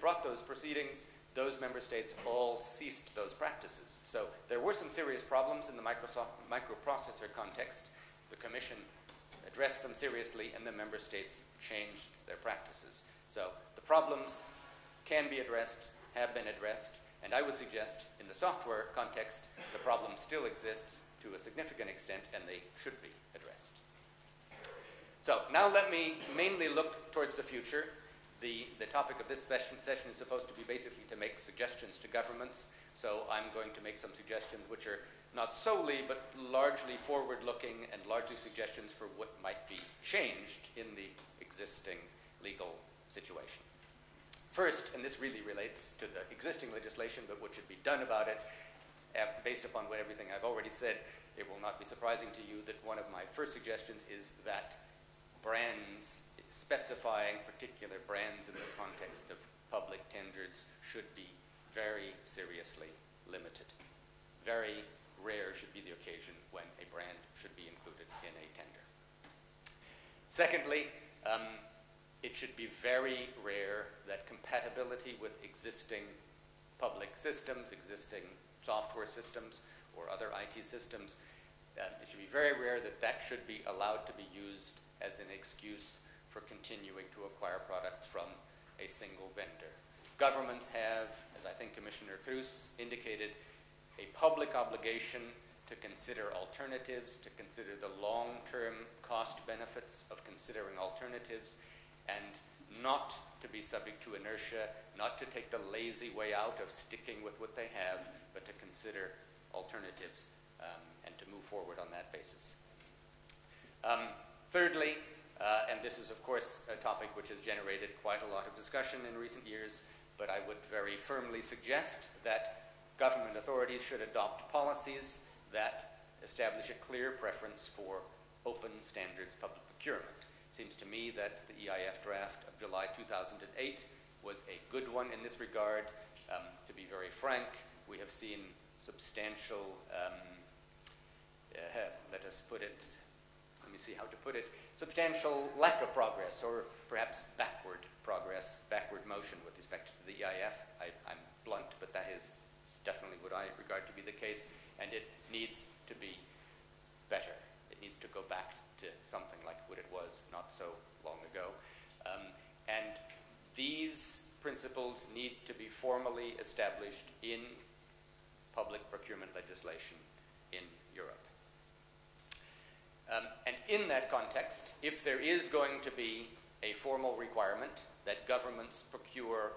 Brought those proceedings, those member states all ceased those practices. So there were some serious problems in the Microsoft microprocessor context. The Commission addressed them seriously, and the member states changed their practices. So the problems can be addressed, have been addressed, and I would suggest in the software context, the problems still exist to a significant extent, and they should be addressed. So now let me mainly look towards the future. The, the topic of this session, is supposed to be basically to make suggestions to governments. So I'm going to make some suggestions which are not solely, but largely forward-looking and largely suggestions for what might be changed in the existing legal situation. First, and this really relates to the existing legislation, but what should be done about it, uh, based upon what everything I've already said, it will not be surprising to you that one of my first suggestions is that brands, specifying particular brands in the context of public tenders should be very seriously limited. Very rare should be the occasion when a brand should be included in a tender. Secondly, um, it should be very rare that compatibility with existing public systems, existing software systems, or other IT systems, uh, it should be very rare that that should be allowed to be used as an excuse for continuing to acquire products from a single vendor. Governments have, as I think Commissioner Kroes indicated, a public obligation to consider alternatives, to consider the long-term cost benefits of considering alternatives, and not to be subject to inertia, not to take the lazy way out of sticking with what they have, but to consider alternatives um, and to move forward on that basis. Um, thirdly, uh, and this is of course a topic which has generated quite a lot of discussion in recent years, but I would very firmly suggest that government authorities should adopt policies that establish a clear preference for open standards public procurement. It seems to me that the EIF draft of July 2008 was a good one in this regard. Um, to be very frank, we have seen substantial, um, uh, let us put it, let me see how to put it, substantial lack of progress or perhaps backward progress, backward motion with respect to the EIF. I, am blunt, but that is definitely what I regard to be the case, and it needs to be better. It needs to go back to something like what it was not so long ago. Um, and these principles need to be formally established in public procurement legislation in Europe. Um, and in that context, if there is going to be a formal requirement that governments procure